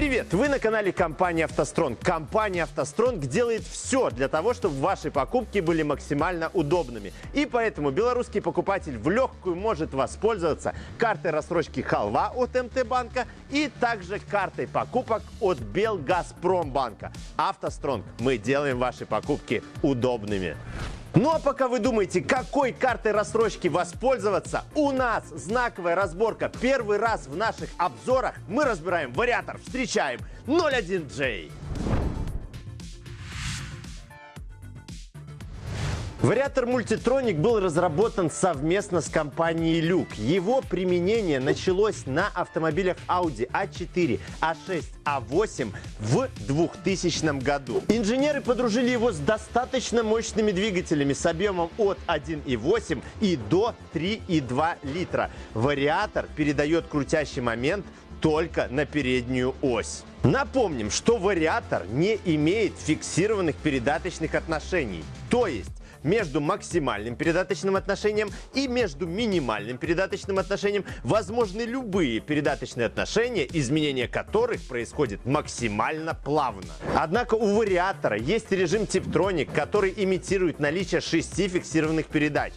Привет! Вы на канале компании «АвтоСтронг». Компания «АвтоСтронг» делает все для того, чтобы ваши покупки были максимально удобными. И поэтому белорусский покупатель в легкую может воспользоваться картой рассрочки «Халва» от МТ-банка и также картой покупок от Белгазпромбанка. «АвтоСтронг» мы делаем ваши покупки удобными. Ну а пока вы думаете, какой картой рассрочки воспользоваться, у нас знаковая разборка. Первый раз в наших обзорах мы разбираем вариатор. Встречаем 01J. Вариатор Multitronic был разработан совместно с компанией Люк. Его применение началось на автомобилях Audi A4, A6, A8 в 2000 году. Инженеры подружили его с достаточно мощными двигателями с объемом от 1,8 и до 3,2 литра. Вариатор передает крутящий момент только на переднюю ось. Напомним, что вариатор не имеет фиксированных передаточных отношений. То есть между максимальным передаточным отношением и между минимальным передаточным отношением возможны любые передаточные отношения, изменение которых происходит максимально плавно. Однако у вариатора есть режим Tiptronic, который имитирует наличие шести фиксированных передач.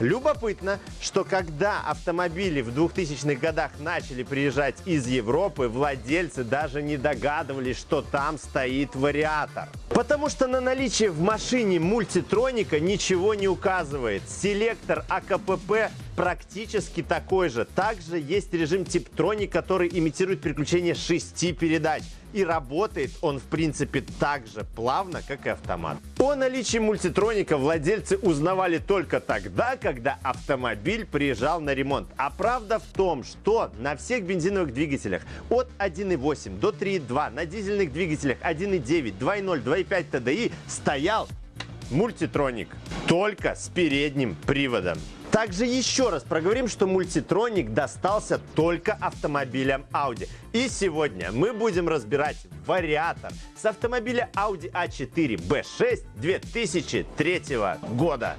Любопытно, что когда автомобили в 2000-х годах начали приезжать из Европы, владельцы даже не догадывались, что там стоит вариатор. Потому что на наличие в машине мультитроника ничего не указывает. Селектор АКПП практически такой же. Также есть режим Tiptronic, который имитирует переключение шести передач. И работает он, в принципе, так же плавно, как и автомат. О наличии мультитроника владельцы узнавали только тогда, когда автомобиль приезжал на ремонт. А правда в том, что на всех бензиновых двигателях от 1.8 до 3.2, на дизельных двигателях 1.9, 2.0, 2.5 TDI стоял мультитроник. Только с передним приводом. Также еще раз проговорим, что мультитроник достался только автомобилям Audi. И сегодня мы будем разбирать вариатор с автомобиля Audi A4 B6 2003 года.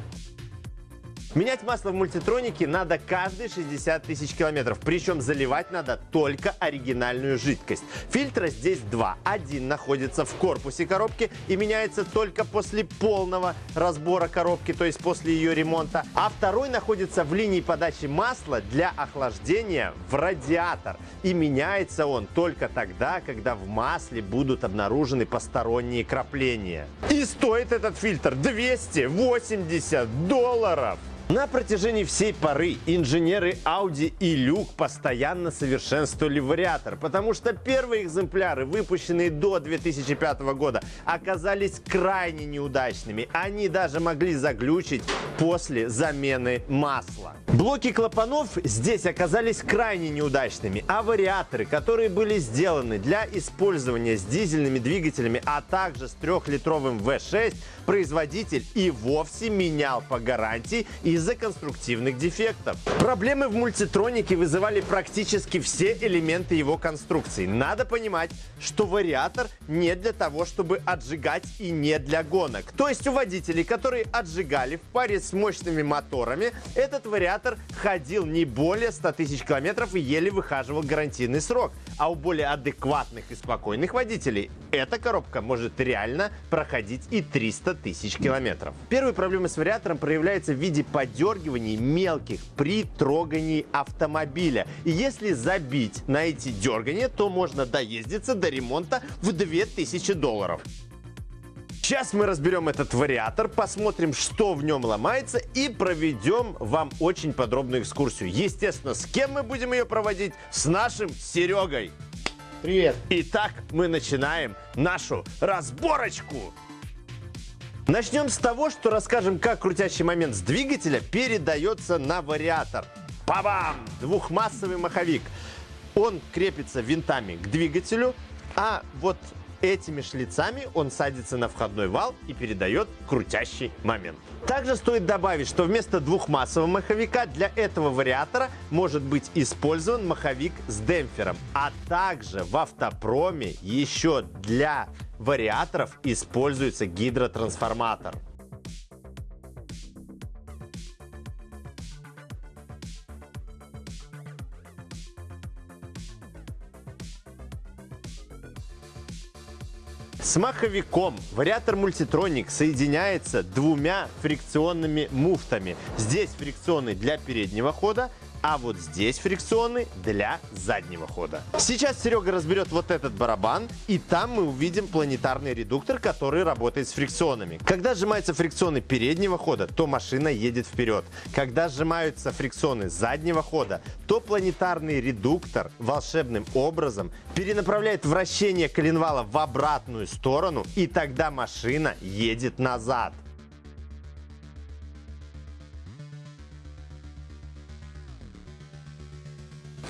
Менять масло в мультитронике надо каждые 60 тысяч километров. Причем заливать надо только оригинальную жидкость. Фильтра здесь два. Один находится в корпусе коробки и меняется только после полного разбора коробки, то есть после ее ремонта. А второй находится в линии подачи масла для охлаждения в радиатор. И меняется он только тогда, когда в масле будут обнаружены посторонние крапления. И стоит этот фильтр 280 долларов. На протяжении всей поры инженеры Audi и Люк постоянно совершенствовали вариатор, потому что первые экземпляры, выпущенные до 2005 года, оказались крайне неудачными. Они даже могли заглючить после замены масла. Блоки клапанов здесь оказались крайне неудачными, а вариаторы, которые были сделаны для использования с дизельными двигателями, а также с трехлитровым V6, производитель и вовсе менял по гарантии из-за конструктивных дефектов. Проблемы в мультитронике вызывали практически все элементы его конструкции. Надо понимать, что вариатор не для того, чтобы отжигать и не для гонок. То есть у водителей, которые отжигали в паре с мощными моторами, этот вариатор ходил не более 100 тысяч километров и еле выхаживал гарантийный срок. А у более адекватных и спокойных водителей эта коробка может реально проходить и 300 тысяч километров. Первая проблема с вариатором проявляется в виде подергиваний мелких при трогании автомобиля. И если забить на эти дергания, то можно доездиться до ремонта в 2000 долларов. Сейчас мы разберем этот вариатор, посмотрим, что в нем ломается и проведем вам очень подробную экскурсию. Естественно, с кем мы будем ее проводить? С нашим Серегой. Привет. Итак, мы начинаем нашу разборочку. Начнем с того, что расскажем, как крутящий момент с двигателя передается на вариатор. Бабам! Двухмассовый маховик. Он крепится винтами к двигателю, а вот этими шлицами он садится на входной вал и передает крутящий момент. Также стоит добавить, что вместо двухмассового маховика для этого вариатора может быть использован маховик с демпфером. А также в автопроме еще для вариаторов используется гидротрансформатор. С маховиком вариатор мультитроник соединяется двумя фрикционными муфтами. Здесь фрикционный для переднего хода, а вот здесь фрикционы для заднего хода. Сейчас Серега разберет вот этот барабан, и там мы увидим планетарный редуктор, который работает с фрикционами. Когда сжимаются фрикционы переднего хода, то машина едет вперед. Когда сжимаются фрикционы заднего хода, то планетарный редуктор волшебным образом перенаправляет вращение коленвала в обратную сторону, и тогда машина едет назад.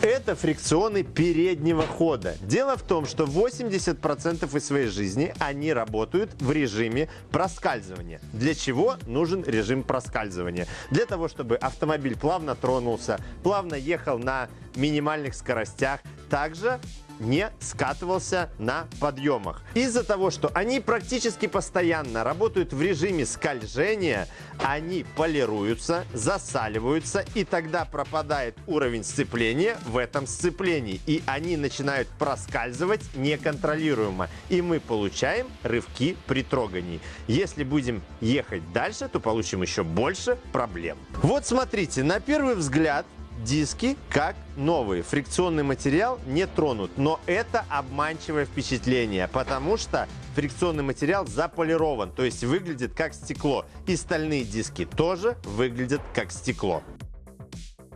Это фрикционы переднего хода. Дело в том, что 80% из своей жизни они работают в режиме проскальзывания. Для чего нужен режим проскальзывания? Для того, чтобы автомобиль плавно тронулся, плавно ехал на минимальных скоростях. Также не скатывался на подъемах. Из-за того, что они практически постоянно работают в режиме скольжения, они полируются, засаливаются, и тогда пропадает уровень сцепления в этом сцеплении. И они начинают проскальзывать неконтролируемо. И мы получаем рывки при трогании. Если будем ехать дальше, то получим еще больше проблем. Вот смотрите, на первый взгляд диски как новые. Фрикционный материал не тронут. Но это обманчивое впечатление, потому что фрикционный материал заполирован, то есть выглядит как стекло. И стальные диски тоже выглядят как стекло.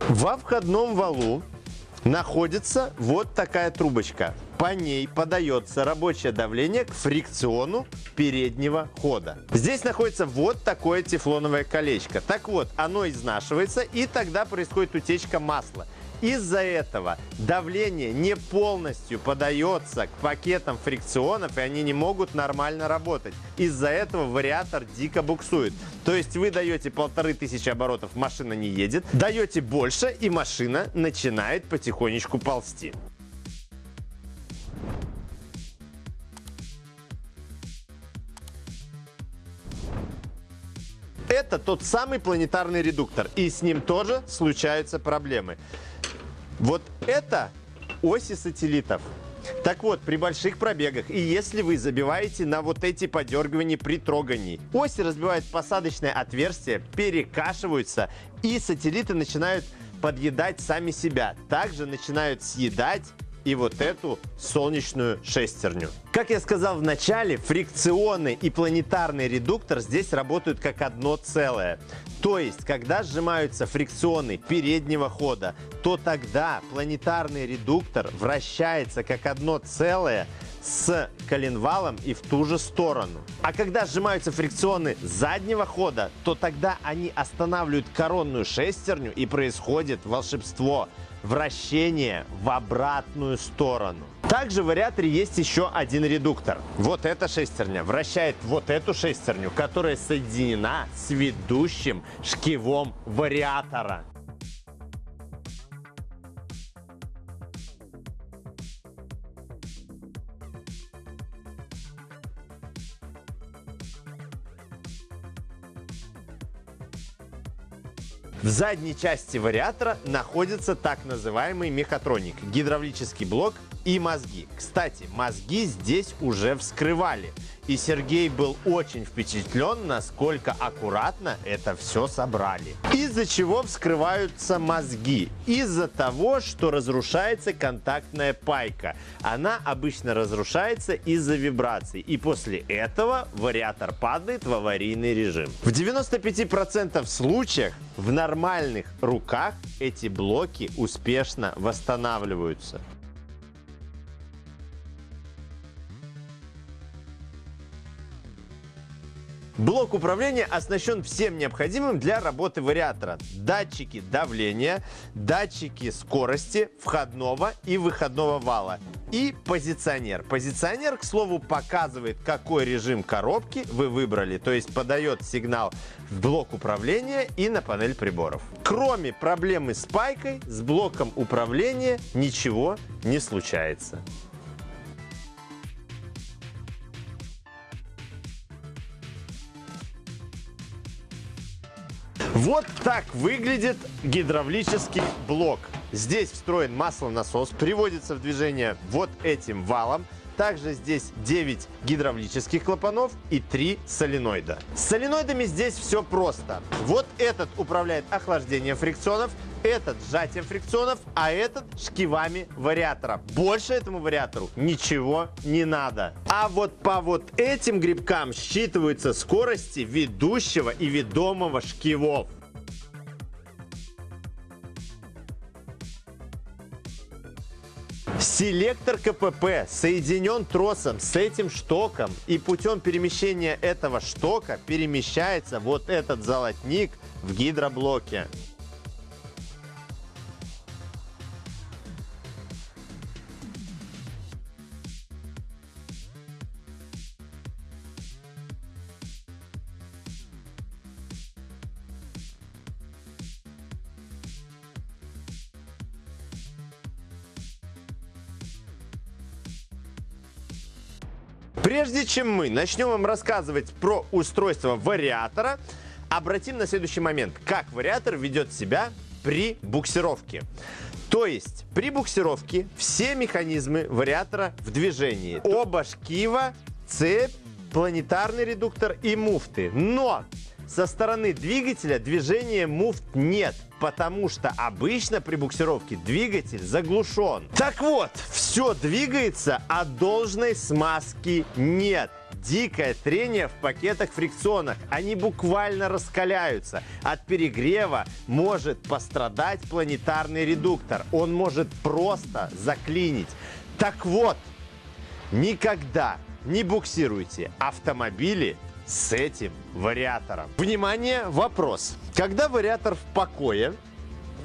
Во входном валу находится вот такая трубочка. По ней подается рабочее давление к фрикциону переднего хода. Здесь находится вот такое тефлоновое колечко. Так вот, оно изнашивается и тогда происходит утечка масла. Из-за этого давление не полностью подается к пакетам фрикционов, и они не могут нормально работать. Из-за этого вариатор дико буксует. То есть вы даете полторы тысячи оборотов, машина не едет, даете больше, и машина начинает потихонечку ползти. Это тот самый планетарный редуктор, и с ним тоже случаются проблемы. Вот это оси сателлитов. Так вот, при больших пробегах, и если вы забиваете на вот эти подергивания при трогании, оси разбивают посадочное отверстие, перекашиваются, и сателлиты начинают подъедать сами себя. Также начинают съедать и вот эту солнечную шестерню. Как я сказал в начале, фрикционы и планетарный редуктор здесь работают как одно целое. То есть, когда сжимаются фрикционы переднего хода, то тогда планетарный редуктор вращается как одно целое с коленвалом и в ту же сторону. А когда сжимаются фрикционы заднего хода, то тогда они останавливают коронную шестерню и происходит волшебство – вращение в обратную сторону. Также в вариаторе есть еще один редуктор. Вот эта шестерня вращает вот эту шестерню, которая соединена с ведущим шкивом вариатора. Задней части вариатора находится так называемый мехатроник, гидравлический блок и мозги. Кстати, мозги здесь уже вскрывали. И Сергей был очень впечатлен, насколько аккуратно это все собрали. Из-за чего вскрываются мозги? Из-за того, что разрушается контактная пайка. Она обычно разрушается из-за вибраций. И после этого вариатор падает в аварийный режим. В 95% случаях в нормальных руках эти блоки успешно восстанавливаются. Блок управления оснащен всем необходимым для работы вариатора. Датчики давления, датчики скорости входного и выходного вала и позиционер. Позиционер, к слову, показывает, какой режим коробки вы выбрали, то есть подает сигнал в блок управления и на панель приборов. Кроме проблемы с пайкой, с блоком управления ничего не случается. Вот так выглядит гидравлический блок. Здесь встроен маслонасос, приводится в движение вот этим валом. также здесь 9 гидравлических клапанов и 3 соленоида. С соленоидами здесь все просто. Вот этот управляет охлаждением фрикционов, этот сжатием фрикционов, а этот шкивами вариатора. Больше этому вариатору ничего не надо. А вот по вот этим грибкам считываются скорости ведущего и ведомого шкивов. Селектор КПП соединен тросом с этим штоком и путем перемещения этого штока перемещается вот этот золотник в гидроблоке. Прежде чем мы начнем вам рассказывать про устройство вариатора, обратим на следующий момент, как вариатор ведет себя при буксировке. То есть при буксировке все механизмы вариатора в движении. Оба шкива, цепь, планетарный редуктор и муфты. Но со стороны двигателя движения муфт нет, потому что обычно при буксировке двигатель заглушен. Так вот, все двигается, а должной смазки нет дикое трение в пакетах фрикционах. Они буквально раскаляются. От перегрева может пострадать планетарный редуктор. Он может просто заклинить. Так вот, никогда не буксируйте автомобили с этим вариатором. Внимание, вопрос. Когда вариатор в покое,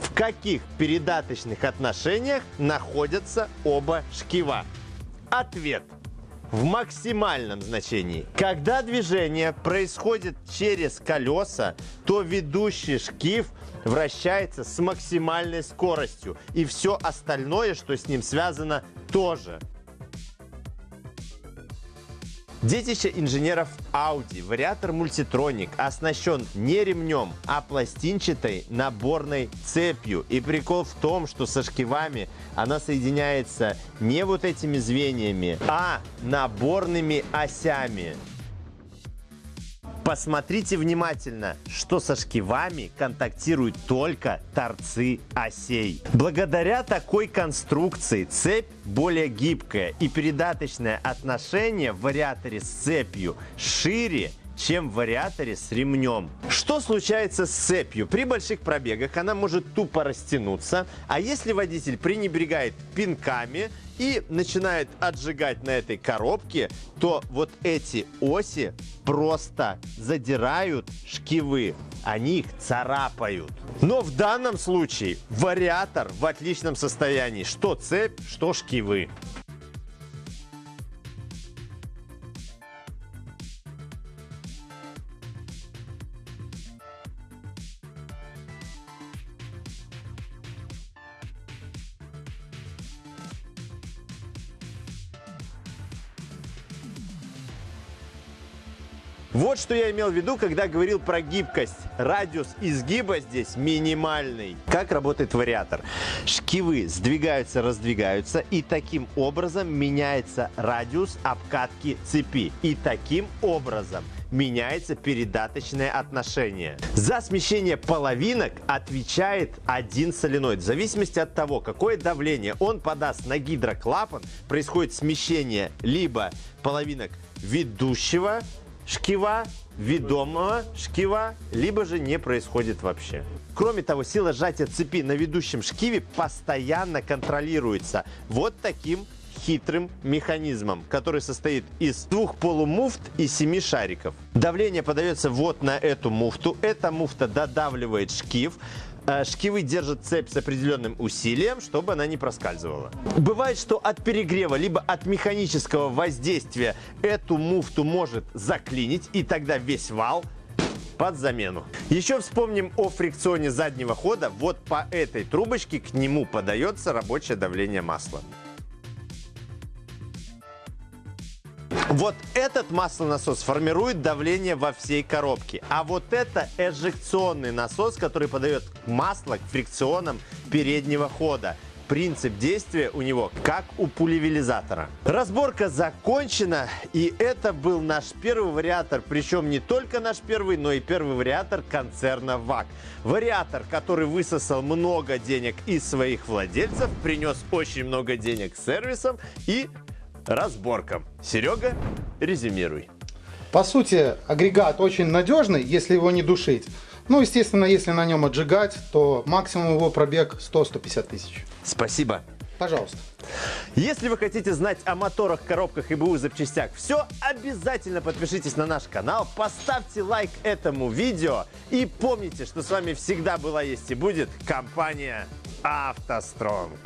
в каких передаточных отношениях находятся оба шкива? Ответ в максимальном значении. Когда движение происходит через колеса, то ведущий шкив вращается с максимальной скоростью. И все остальное, что с ним связано, тоже. Детище инженеров Audi, вариатор Multitronic, оснащен не ремнем, а пластинчатой наборной цепью. И прикол в том, что со шкивами она соединяется не вот этими звеньями, а наборными осями. Посмотрите внимательно, что со шкивами контактируют только торцы осей. Благодаря такой конструкции цепь более гибкая и передаточное отношение в вариаторе с цепью шире, чем в вариаторе с ремнем. Что случается с цепью? При больших пробегах она может тупо растянуться, а если водитель пренебрегает пинками, и начинает отжигать на этой коробке, то вот эти оси просто задирают шкивы. Они их царапают. Но в данном случае вариатор в отличном состоянии. Что цепь, что шкивы. Вот что я имел в виду, когда говорил про гибкость. Радиус изгиба здесь минимальный. Как работает вариатор? Шкивы сдвигаются, раздвигаются, и таким образом меняется радиус обкатки цепи. И таким образом меняется передаточное отношение. За смещение половинок отвечает один соленоид. В зависимости от того, какое давление он подаст на гидроклапан, происходит смещение либо половинок ведущего шкива, ведомого шкива, либо же не происходит вообще. Кроме того, сила сжатия цепи на ведущем шкиве постоянно контролируется вот таким хитрым механизмом, который состоит из двух полумуфт и семи шариков. Давление подается вот на эту муфту. Эта муфта додавливает шкив. Э, шкивы держат цепь с определенным усилием, чтобы она не проскальзывала. Бывает, что от перегрева, либо от механического воздействия эту муфту может заклинить, и тогда весь вал под замену. Еще вспомним о фрикционе заднего хода. Вот по этой трубочке к нему подается рабочее давление масла. Вот этот маслонасос формирует давление во всей коробке. А вот это эжекционный насос, который подает масло к фрикционам переднего хода. принцип действия у него как у пулевелизатора. Разборка закончена, и это был наш первый вариатор, причем не только наш первый, но и первый вариатор концерна ВАК. Вариатор, который высосал много денег из своих владельцев, принес очень много денег сервисам и разборкам. Серега, резюмируй. По сути, агрегат очень надежный, если его не душить. Ну, естественно, если на нем отжигать, то максимум его пробег 100-150 тысяч. Спасибо. Пожалуйста. Если вы хотите знать о моторах, коробках и БУ запчастях все, обязательно подпишитесь на наш канал, поставьте лайк этому видео и помните, что с вами всегда была, есть и будет компания «АвтоСтронг».